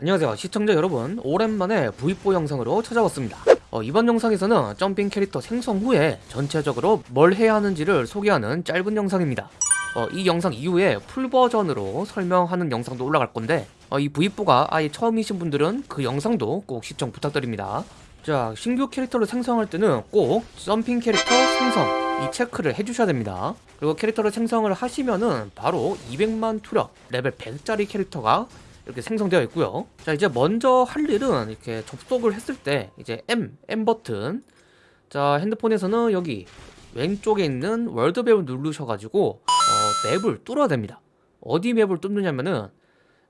안녕하세요 시청자 여러분. 오랜만에 V4 영상으로 찾아왔습니다. 어, 이번 영상에서는 점핑 캐릭터 생성 후에 전체적으로 뭘 해야 하는지를 소개하는 짧은 영상입니다. 어, 이 영상 이후에 풀버전으로 설명하는 영상도 올라갈 건데 어, 이 V4가 아예 처음이신 분들은 그 영상도 꼭 시청 부탁드립니다. 자 신규 캐릭터를 생성할 때는 꼭 점핑 캐릭터 생성 이 체크를 해주셔야 됩니다. 그리고 캐릭터를 생성을 하시면은 바로 200만 투력 레벨 100짜리 캐릭터가 이렇게 생성되어 있고요. 자 이제 먼저 할 일은 이렇게 접속을 했을 때 이제 M, M 버튼. 자 핸드폰에서는 여기 왼쪽에 있는 월드맵을 누르셔가지고 어, 맵을 뚫어야 됩니다. 어디 맵을 뚫느냐면은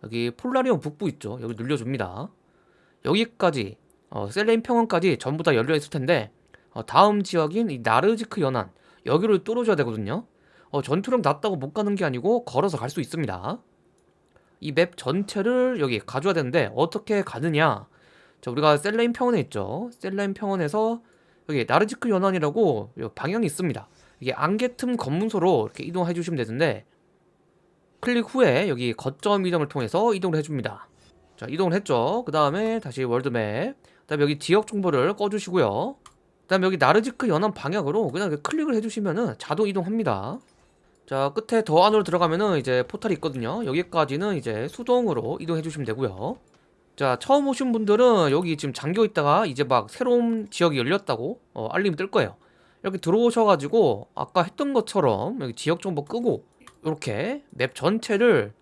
여기 폴라리온 북부 있죠. 여기 눌려줍니다. 여기까지 어, 셀레인 평원까지 전부 다 열려 있을 텐데 어, 다음 지역인 이 나르지크 연안 여기를 뚫어줘야 되거든요. 어, 전투력 낮다고 못 가는 게 아니고 걸어서 갈 수 있습니다 이 맵 전체를 여기 가져야 되는데 어떻게 가느냐? 자 우리가 셀레인 평원에 있죠. 셀레인 평원에서 여기 나르지크 연안이라고 방향이 있습니다. 이게 안개 틈 검문소로 이렇게 이동해 주시면 되는데 클릭 후에 여기 거점 이동을 통해서 이동을 해줍니다. 자 이동을 했죠. 그 다음에 다시 월드맵. 그 다음에 여기 지역 정보를 꺼주시고요. 그 다음에 여기 나르지크 연안 방향으로 그냥 클릭을 해주시면은 자동 이동합니다 자 끝에 더 안으로 들어가면은 이제 포탈이 있거든요. 여기까지는 이제 수동으로 이동해 주시면 되고요. 자 처음 오신 분들은 여기 지금 잠겨 있다가 이제 막 새로운 지역이 열렸다고 어, 알림이 뜰 거예요. 이렇게 들어오셔가지고 아까 했던 것처럼 여기 지역 정보 끄고 이렇게 맵 전체를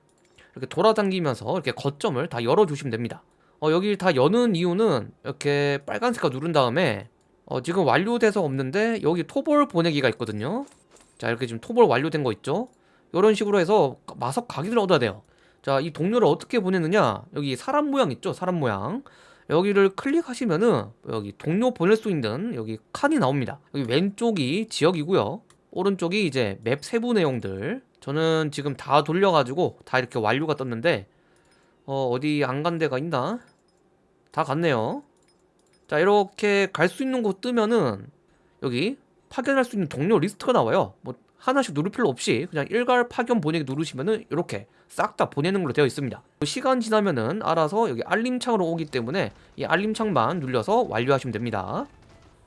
이렇게 돌아다니면서 이렇게 거점을 다 열어주시면 됩니다. 어, 여기 다 여는 이유는 이렇게 빨간색깔 누른 다음에 어, 지금 완료돼서 없는데 여기 토벌 보내기가 있거든요 자 이렇게 지금 토벌 완료된 거 있죠? 이런 식으로 해서 마석 각인을 얻어야 돼요. 자 이 동료를 어떻게 보내느냐? 여기 사람 모양 있죠? 사람 모양. 여기를 클릭하시면은 여기 동료 보낼 수 있는 여기 칸이 나옵니다. 여기 왼쪽이 지역이고요. 오른쪽이 이제 맵 세부 내용들. 저는 지금 다 돌려가지고 다 이렇게 완료가 떴는데 어 어디 안 간 데가 있나? 다 갔네요. 자 이렇게 갈 수 있는 곳 뜨면은 여기 파견할 수 있는 동료 리스트가 나와요. 뭐 하나씩 누를 필요 없이 그냥 일괄 파견 보내기 누르시면은 이렇게 싹 다 보내는 걸로 되어 있습니다. 시간 지나면은 알아서 여기 알림창으로 오기 때문에 이 알림창만 눌려서 완료하시면 됩니다.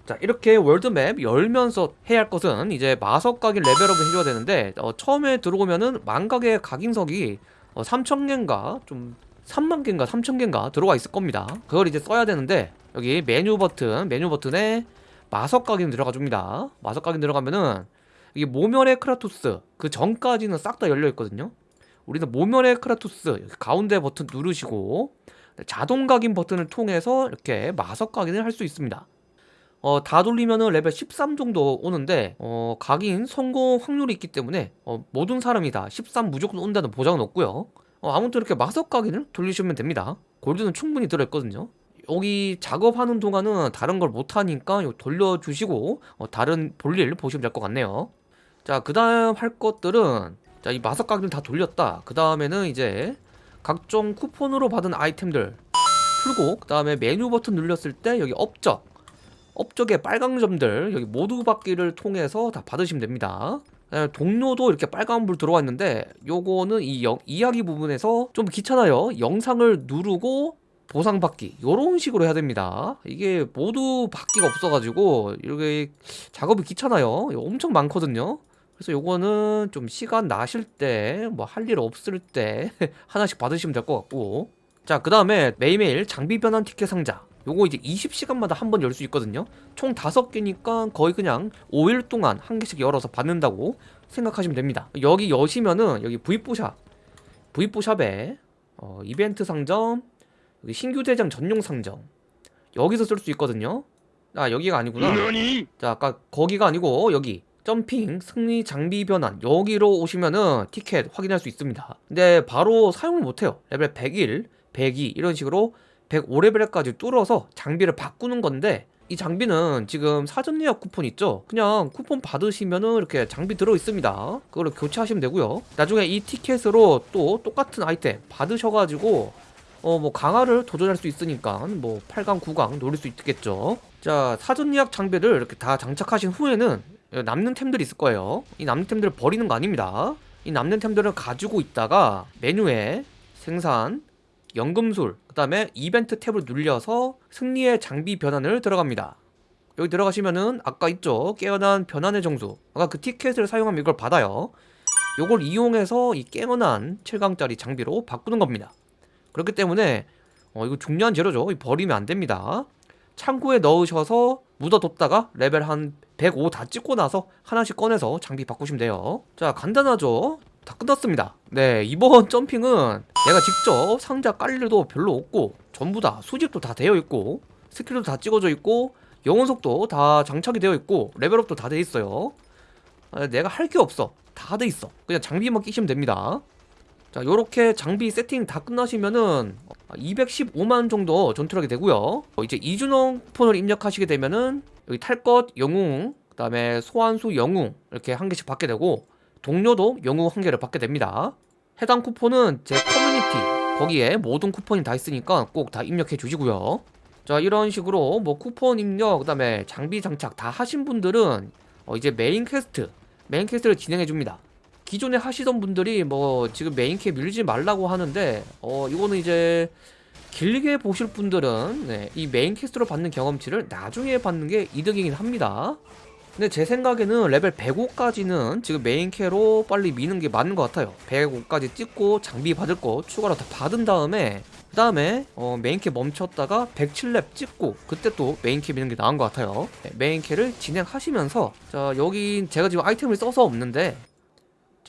자 이렇게 월드맵 열면서 해야 할 것은 이제 마석 각인 레벨업을 해줘야 되는데 어, 처음에 들어오면은 망각의 각인석이 어, 3,000개인가 좀 3만 개인가 3천 개인가 들어와 있을 겁니다. 그걸 이제 써야 되는데 여기 메뉴 버튼 메뉴 버튼에 마석 각인 들어가 줍니다. 마석 각인 들어가면은 이게 모멸의 크라토스 그 전까지는 싹 다 열려 있거든요. 우리는 모멸의 크라토스 여기 가운데 버튼 누르시고 자동 각인 버튼을 통해서 이렇게 마석 각인을 할 수 있습니다. 어, 다 돌리면은 레벨 13 정도 오는데 어, 각인 성공 확률이 있기 때문에 어, 모든 사람이 다 13 무조건 온다는 보장은 없고요. 어, 아무튼 이렇게 마석 각인을 돌리시면 됩니다. 골드는 충분히 들어있거든요 여기 작업하는 동안은 다른 걸 못하니까 돌려주시고 어, 다른 볼일 보시면 될 것 같네요. 자 그 다음 할 것들은 자 이 마석 각인을 다 돌렸다. 그 다음에는 이제 각종 쿠폰으로 받은 아이템들 풀고 그 다음에 메뉴 버튼 눌렸을 때 여기 업적 업적의 빨간 점들 여기 모두 받기를 통해서 다 받으시면 됩니다. 예, 동료도 이렇게 빨간불 들어와 있는데 요거는 이 영, 이야기 부분에서 좀 귀찮아요. 영상을 누르고 보상받기. 요런 식으로 해야 됩니다. 이게 모두 받기가 없어가지고 이렇게 작업이 귀찮아요. 엄청 많거든요. 그래서 요거는 좀 시간 나실 때 뭐 할 일 없을 때 하나씩 받으시면 될 것 같고. 자 그 다음에 매일매일 장비 변환 티켓 상자. 요거 이제 20시간마다 한 번 열 수 있거든요. 총 5개니까 거의 그냥 5일 동안 한 개씩 열어서 받는다고 생각하시면 됩니다. 여기 여시면은 여기 V4샵 V4샵에 어, 이벤트 상점 신규 대장 전용 상점. 여기서 쓸 수 있거든요. 아 여기가 아니구나. 자 아까 거기가 아니고 여기 점핑 승리 장비 변환 여기로 오시면은 티켓 확인할 수 있습니다. 근데 바로 사용을 못해요. 레벨 101, 102 이런 식으로 105레벨까지 뚫어서 장비를 바꾸는 건데 이 장비는 지금 사전 예약 쿠폰 있죠? 그냥 쿠폰 받으시면은 이렇게 장비 들어 있습니다. 그걸로 교체하시면 되고요. 나중에 이 티켓으로 또 똑같은 아이템 받으셔가지고 어 뭐 강화를 도전할 수 있으니까 뭐 8강 9강 노릴 수 있겠죠 자 사전 예약 장비를 이렇게 다 장착하신 후에는 남는 템들이 있을 거예요 이 남는 템들을 버리는 거 아닙니다 이 남는 템들을 가지고 있다가 메뉴에 생산 연금술, 그 다음에 이벤트 탭을 눌려서 승리의 장비 변환을 들어갑니다. 여기 들어가시면은 아까 있죠? 깨어난 변환의 정수. 아까 그 티켓을 사용하면 이걸 받아요. 요걸 이용해서 이 깨어난 7강짜리 장비로 바꾸는 겁니다. 그렇기 때문에 어, 이거 중요한 재료죠. 버리면 안 됩니다. 창고에 넣으셔서 묻어뒀다가 레벨 한 105 다 찍고 나서 하나씩 꺼내서 장비 바꾸시면 돼요. 자, 간단하죠? 다 끝났습니다. 네, 이번 점핑은 내가 직접 상자 깔 일도 별로 없고 전부 다 수집도 다 되어 있고 스킬도 다 찍어져 있고 영혼석도 다 장착이 되어 있고 레벨업도 다 돼 있어요. 아, 내가 할 게 없어. 다 돼 있어. 그냥 장비만 끼시면 됩니다. 자, 요렇게 장비 세팅 다 끝나시면은 215만 정도 전투력이 되고요. 어, 이제 이준홍 폰을 입력하시게 되면은 여기 탈것 영웅, 그 다음에 소환수 영웅 이렇게 한 개씩 받게 되고 동료도 영웅 한 개를 받게 됩니다. 해당 쿠폰은 제 커뮤니티 거기에 모든 쿠폰이 다 있으니까 꼭 다 입력해 주시고요. 자 이런 식으로 뭐 쿠폰 입력 그 다음에 장비 장착 다 하신 분들은 어, 이제 메인 퀘스트 메인 퀘스트를 진행해 줍니다. 기존에 하시던 분들이 뭐 지금 메인퀘 밀지 말라고 하는데 어 이거는 이제 길게 보실 분들은 네, 이 메인 퀘스트로 받는 경험치를 나중에 받는 게 이득이긴 합니다. 근데 제 생각에는 레벨 105까지는 지금 메인 퀘로 빨리 미는 게 맞는 것 같아요. 105까지 찍고 장비 받을 거 추가로 다 받은 다음에 그 다음에 어, 메인 퀘 멈췄다가 107렙 찍고 그때 또 메인 퀘 미는 게 나은 것 같아요. 네, 메인 퀘를 진행하시면서 자 여기 제가 지금 아이템을 써서 없는데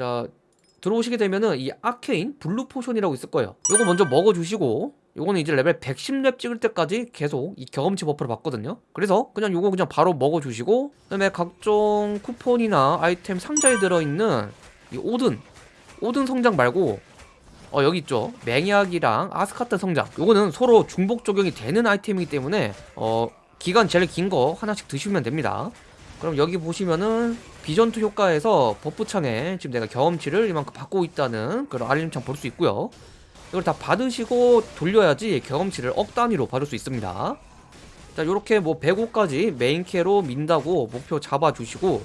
자 들어오시게 되면은 이 아케인 블루 포션이라고 있을 거예요. 요거 먼저 먹어주시고 요거는 이제 레벨 110렙 찍을 때까지 계속 이 경험치 버프를 받거든요. 그래서 그냥 요거 그냥 바로 먹어주시고 그 다음에 각종 쿠폰이나 아이템 상자에 들어있는 이 오든 오든 성장 말고 어 여기 있죠. 맹약이랑 아스카트 성장. 요거는 서로 중복 적용이 되는 아이템이기 때문에 어 기간 제일 긴 거 하나씩 드시면 됩니다 그럼 여기 보시면은 비전투 효과에서 버프창에 지금 내가 경험치를 이만큼 받고 있다는 그런 알림창 볼 수 있고요. 이걸 다 받으시고 돌려야지 경험치를 억 단위로 받을 수 있습니다. 자 요렇게 뭐 105까지 메인캐로 민다고 목표 잡아주시고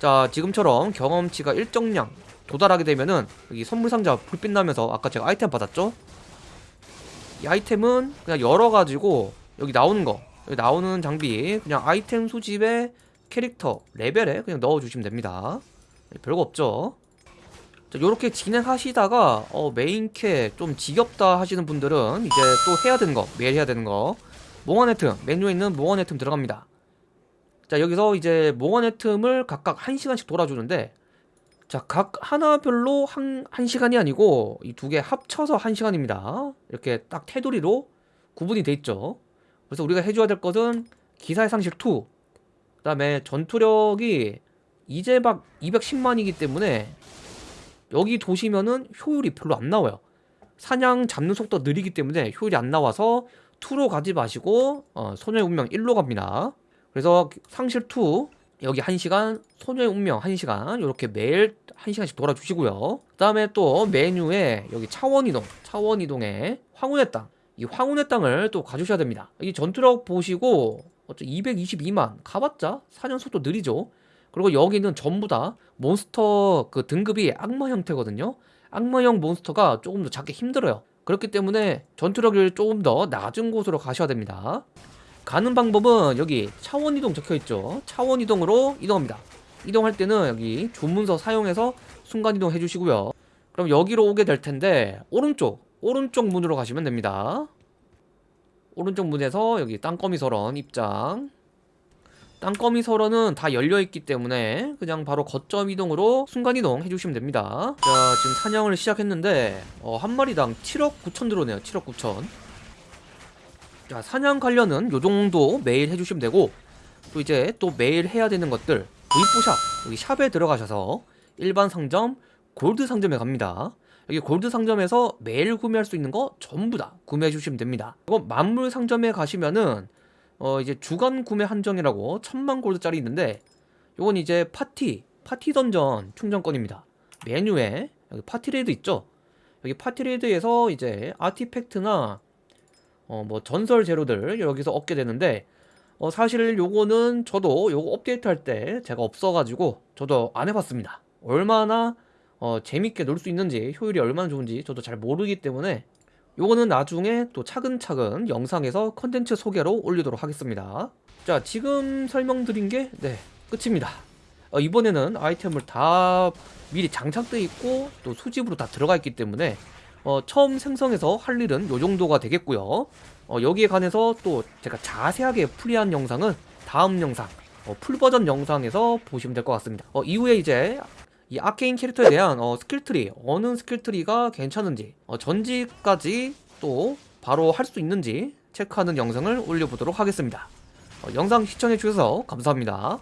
자 지금처럼 경험치가 일정량 도달하게 되면은 여기 선물상자 불빛 나면서 아까 제가 아이템 받았죠? 이 아이템은 그냥 열어가지고 여기 나오는 거 여기 나오는 장비 그냥 아이템 수집에 캐릭터 레벨에 그냥 넣어주시면 됩니다. 네, 별거 없죠. 자, 요렇게 진행하시다가 어, 메인캐 좀 지겹다 하시는 분들은 이제 또 해야 되는 거 매일 해야 되는 거. 몽환의 틈 메뉴에 있는 몽환의 틈 들어갑니다. 자 여기서 이제 몽환의 틈을 각각 1시간씩 돌아주는데 자 각 하나별로 한, 한 시간이 아니고 이 두 개 합쳐서 1시간입니다. 이렇게 딱 테두리로 구분이 돼 있죠. 그래서 우리가 해줘야 될 것은 기사의 상실 2 그 다음에 전투력이 이제 막 210만이기 때문에 여기 도시면은 효율이 별로 안 나와요. 사냥 잡는 속도 느리기 때문에 효율이 안 나와서 2로 가지 마시고 어, 소녀의 운명 1로 갑니다. 그래서 상실 2 여기 1시간 소녀의 운명 1시간 이렇게 매일 1시간씩 돌아주시고요. 그 다음에 또 메뉴에 여기 차원이동 차원이동에 황혼의 땅. 이 황혼의 땅을 또 가주셔야 됩니다. 이 전투력 보시고 어째 222만 가봤자 4년 속도 느리죠. 그리고 여기는 전부 다 몬스터 그 등급이 악마 형태거든요. 악마형 몬스터가 조금 더 잡기 힘들어요. 그렇기 때문에 전투력을 조금 더 낮은 곳으로 가셔야 됩니다. 가는 방법은 여기 차원 이동 적혀 있죠. 차원 이동으로 이동합니다. 이동할 때는 여기 주문서 사용해서 순간 이동 해주시고요. 그럼 여기로 오게 될 텐데 오른쪽 오른쪽 문으로 가시면 됩니다 오른쪽 문에서 여기 땅거미 설원 입장. 땅거미 설원은 다 열려있기 때문에 그냥 바로 거점 이동으로 순간이동 해주시면 됩니다. 자 지금 사냥을 시작했는데 어, 한 마리당 7억 9천 들어오네요. 7억 9천. 자 사냥 관련은 요정도 매일 해주시면 되고 또 이제 또 매일 해야 되는 것들 V4샵 여기 샵에 들어가셔서 일반 상점 골드 상점에 갑니다 여기 골드 상점에서 매일 구매할 수 있는 거 전부 다 구매해 주시면 됩니다. 이거 만물 상점에 가시면은 어 이제 주간 구매 한정이라고 천만 골드짜리 있는데 요건 이제 파티 파티 던전 충전권입니다. 메뉴에 여기 파티레이드 있죠? 여기 파티레이드에서 이제 아티팩트나 어 뭐 전설 재료들 여기서 얻게 되는데 어 사실 요거는 저도 요거 업데이트 할 때 제가 없어가지고 저도 안 해봤습니다. 얼마나 어, 재밌게 놀 수 있는지 효율이 얼마나 좋은지 저도 잘 모르기 때문에 요거는 나중에 또 차근차근 영상에서 컨텐츠 소개로 올리도록 하겠습니다. 자, 지금 설명드린 게 네, 끝입니다. 어, 이번에는 아이템을 다 미리 장착돼 있고 또 수집으로 다 들어가 있기 때문에 어, 처음 생성해서 할 일은 요 정도가 되겠고요. 어, 여기에 관해서 또 제가 자세하게 풀이한 영상은 다음 영상 어, 풀 버전 영상에서 보시면 될 것 같습니다. 어, 이후에 이제 이 아케인 캐릭터에 대한 어, 스킬트리 어느 스킬트리가 괜찮은지 어, 전지까지 또 바로 할 수 있는지 체크하는 영상을 올려보도록 하겠습니다. 어, 영상 시청해주셔서 감사합니다.